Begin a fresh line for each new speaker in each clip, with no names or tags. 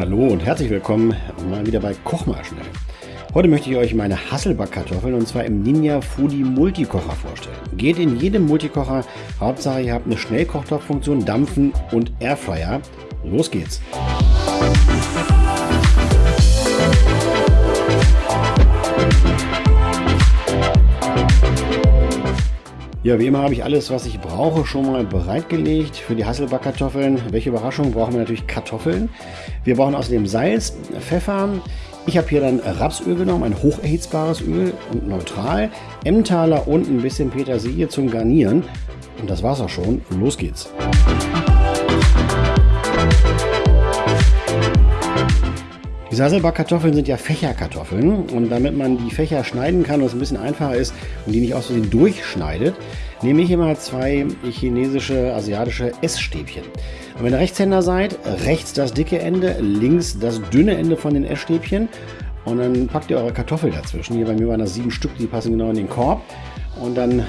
Hallo und herzlich willkommen mal wieder bei Koch mal schnell. Heute möchte ich euch meine Hasselbackkartoffeln und zwar im Ninja Foodie Multikocher vorstellen. Geht in jedem Multikocher, Hauptsache ihr habt eine Schnellkochtopffunktion, Dampfen und Airfryer. Los geht's! Ja, wie immer habe ich alles, was ich brauche, schon mal bereitgelegt für die Hasselbackkartoffeln. Welche Überraschung, brauchen wir natürlich Kartoffeln. Wir brauchen außerdem Salz, Pfeffer. Ich habe hier dann Rapsöl genommen, ein hocherhitzbares Öl und neutral, Emmentaler und ein bisschen Petersilie zum Garnieren. Und das war's auch schon. Los geht's. Die Sasselbackkartoffeln sind ja Fächerkartoffeln und damit man die Fächer schneiden kann und es ein bisschen einfacher ist und die nicht aus Versehen durchschneidet, nehme ich immer zwei chinesische, asiatische Essstäbchen. Und wenn ihr Rechtshänder seid, rechts das dicke Ende, links das dünne Ende von den Essstäbchen und dann packt ihr eure Kartoffel dazwischen. Hier bei mir waren das sieben Stück, die passen genau in den Korb und dann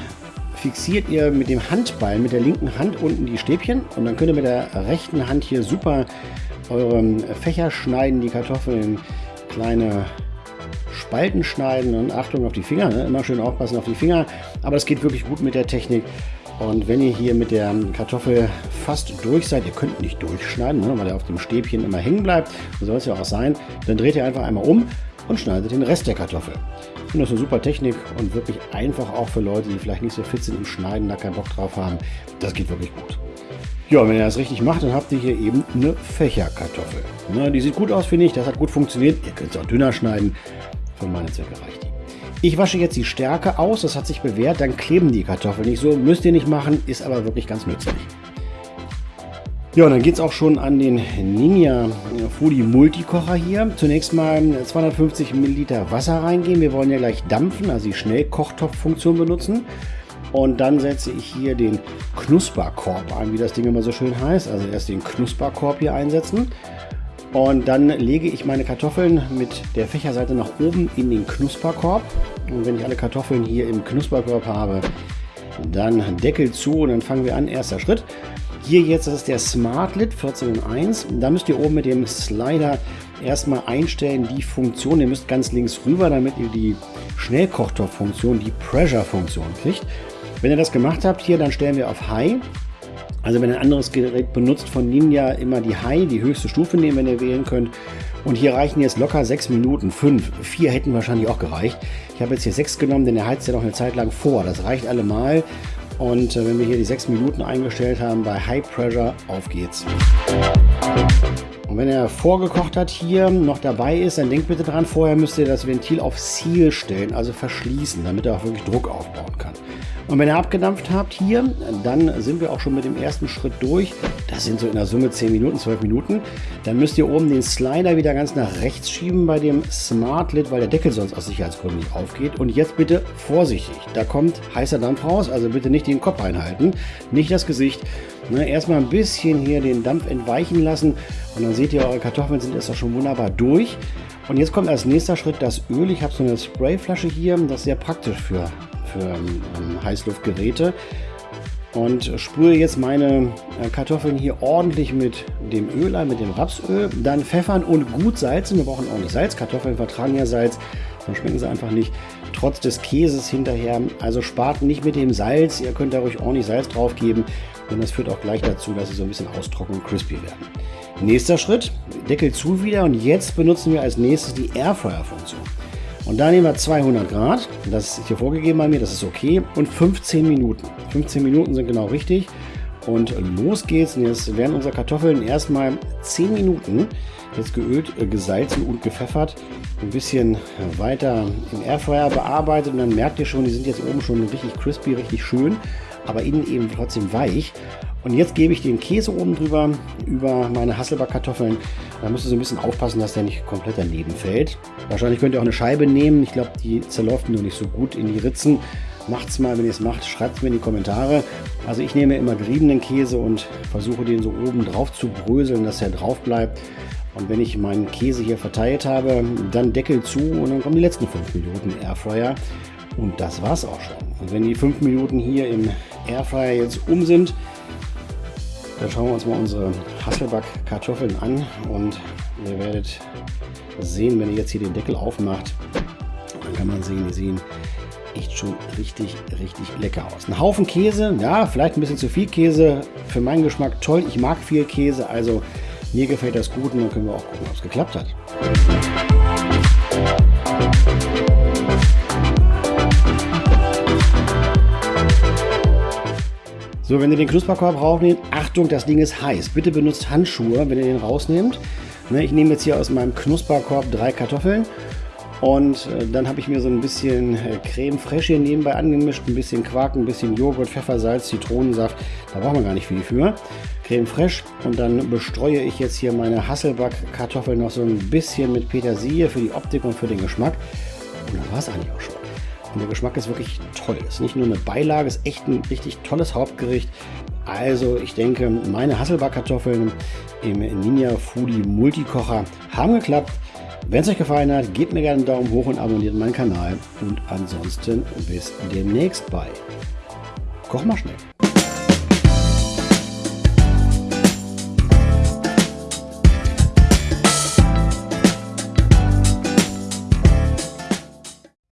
fixiert ihr mit dem Handball, mit der linken Hand unten die Stäbchen und dann könnt ihr mit der rechten Hand hier super eure Fächer schneiden, die Kartoffeln kleine Spalten schneiden und Achtung auf die Finger, ne? immer schön aufpassen auf die Finger, aber es geht wirklich gut mit der Technik. Und wenn ihr hier mit der Kartoffel fast durch seid, ihr könnt nicht durchschneiden, ne? weil er auf dem Stäbchen immer hängen bleibt, so soll es ja auch sein, dann dreht ihr einfach einmal um und schneidet den Rest der Kartoffel. Ich finde das eine super Technik und wirklich einfach auch für Leute, die vielleicht nicht so fit sind im Schneiden, da keinen Bock drauf haben. Das geht wirklich gut. Ja, wenn ihr das richtig macht, dann habt ihr hier eben eine Fächerkartoffel. Na, die sieht gut aus, finde ich. Das hat gut funktioniert. Ihr könnt es auch dünner schneiden. Für meine Zwecke reicht die. Ich wasche jetzt die Stärke aus. Das hat sich bewährt. Dann kleben die Kartoffeln nicht so. Müsst ihr nicht machen. Ist aber wirklich ganz nützlich. Ja, und dann geht es auch schon an den Ninja Foodie Multikocher hier. Zunächst mal 250 Milliliter Wasser reingehen. Wir wollen ja gleich dampfen, also die Schnellkochtopffunktion benutzen. Und dann setze ich hier den Knusperkorb ein, wie das Ding immer so schön heißt. Also erst den Knusperkorb hier einsetzen. Und dann lege ich meine Kartoffeln mit der Fächerseite nach oben in den Knusperkorb. Und wenn ich alle Kartoffeln hier im Knusperkorb habe, dann Deckel zu und dann fangen wir an. Erster Schritt. Hier jetzt, das ist der Smart Lid 14.1. Da müsst ihr oben mit dem Slider erstmal einstellen, die Funktion. Ihr müsst ganz links rüber, damit ihr die Schnellkochtopffunktion, die Pressure-Funktion kriegt. Wenn ihr das gemacht habt hier, dann stellen wir auf High. Also wenn ihr ein anderes Gerät benutzt von Ninja, immer die High, die höchste Stufe nehmen, wenn ihr wählen könnt. Und hier reichen jetzt locker 6 Minuten, 5, 4 hätten wahrscheinlich auch gereicht. Ich habe jetzt hier 6 genommen, denn er heizt ja noch eine Zeit lang vor. Das reicht allemal. Und äh, wenn wir hier die 6 Minuten eingestellt haben bei High Pressure, auf geht's. Und wenn er vorgekocht hat, hier noch dabei ist, dann denkt bitte dran, vorher müsst ihr das Ventil auf Seal stellen, also verschließen, damit er auch wirklich Druck aufbauen kann. Und wenn ihr abgedampft habt hier, dann sind wir auch schon mit dem ersten Schritt durch. Das sind so in der Summe 10 Minuten, 12 Minuten. Dann müsst ihr oben den Slider wieder ganz nach rechts schieben bei dem Smart Lid, weil der Deckel sonst aus Sicherheitsgründen nicht aufgeht. Und jetzt bitte vorsichtig. Da kommt heißer Dampf raus, also bitte nicht den Kopf einhalten, nicht das Gesicht. Ne, erstmal ein bisschen hier den Dampf entweichen lassen und dann seht ihr, eure Kartoffeln sind jetzt auch schon wunderbar durch. Und jetzt kommt als nächster Schritt das Öl. Ich habe so eine Sprayflasche hier, das ist sehr praktisch für für ähm, Heißluftgeräte. Und sprühe jetzt meine äh, Kartoffeln hier ordentlich mit dem Öl ein, mit dem Rapsöl. Dann pfeffern und gut salzen. Wir brauchen auch nicht Salz. Kartoffeln vertragen ja Salz, dann schmecken sie einfach nicht. Trotz des Käses hinterher. Also spart nicht mit dem Salz. Ihr könnt da ruhig ordentlich Salz drauf geben. Denn das führt auch gleich dazu, dass sie so ein bisschen austrocknen und crispy werden. Nächster Schritt, Deckel zu wieder und jetzt benutzen wir als nächstes die Airfryer-Funktion. Und da nehmen wir 200 Grad, das ist hier vorgegeben bei mir, das ist okay, und 15 Minuten. 15 Minuten sind genau richtig. Und los geht's. Und jetzt werden unsere Kartoffeln erstmal 10 Minuten jetzt geölt, äh, gesalzen und gepfeffert. Ein bisschen weiter im Airfryer bearbeitet. Und dann merkt ihr schon, die sind jetzt oben schon richtig crispy, richtig schön, aber innen eben trotzdem weich. Und jetzt gebe ich den Käse oben drüber, über meine Hasselbackkartoffeln. Da müsst ihr so ein bisschen aufpassen, dass der nicht komplett daneben fällt. Wahrscheinlich könnt ihr auch eine Scheibe nehmen. Ich glaube, die zerläuft nur nicht so gut in die Ritzen. Macht's mal, wenn ihr es macht, schreibt es mir in die Kommentare. Also ich nehme immer geriebenen Käse und versuche den so oben drauf zu bröseln, dass er drauf bleibt. Und wenn ich meinen Käse hier verteilt habe, dann Deckel zu und dann kommen die letzten 5 Minuten Airfryer. Und das war's auch schon. Und wenn die 5 Minuten hier im Airfryer jetzt um sind, Dann schauen wir uns mal unsere Hasselback-Kartoffeln an und ihr werdet sehen, wenn ihr jetzt hier den Deckel aufmacht, dann kann man sehen, die sehen echt schon richtig, richtig lecker aus. Ein Haufen Käse, ja, vielleicht ein bisschen zu viel Käse. Für meinen Geschmack toll. Ich mag viel Käse, also mir gefällt das gut und dann können wir auch gucken, ob es geklappt hat. So, wenn ihr den Knusperkorb rausnehmt, Achtung, das Ding ist heiß. Bitte benutzt Handschuhe, wenn ihr den rausnehmt. Ne, ich nehme jetzt hier aus meinem Knusperkorb drei Kartoffeln und äh, dann habe ich mir so ein bisschen äh, Creme fraiche hier nebenbei angemischt, ein bisschen Quark, ein bisschen Joghurt, Pfeffer, Salz, Zitronensaft. Da braucht man gar nicht viel für. Creme fraiche und dann bestreue ich jetzt hier meine Hasselback-Kartoffeln noch so ein bisschen mit Petersilie für die Optik und für den Geschmack. Und dann war es eigentlich auch schon. Und der Geschmack ist wirklich toll. Ist nicht nur eine Beilage, ist echt ein richtig tolles Hauptgericht. Also ich denke, meine Hasselback-Kartoffeln im Ninja Foodie Multikocher haben geklappt. Wenn es euch gefallen hat, gebt mir gerne einen Daumen hoch und abonniert meinen Kanal. Und ansonsten bis demnächst bei Koch mal schnell.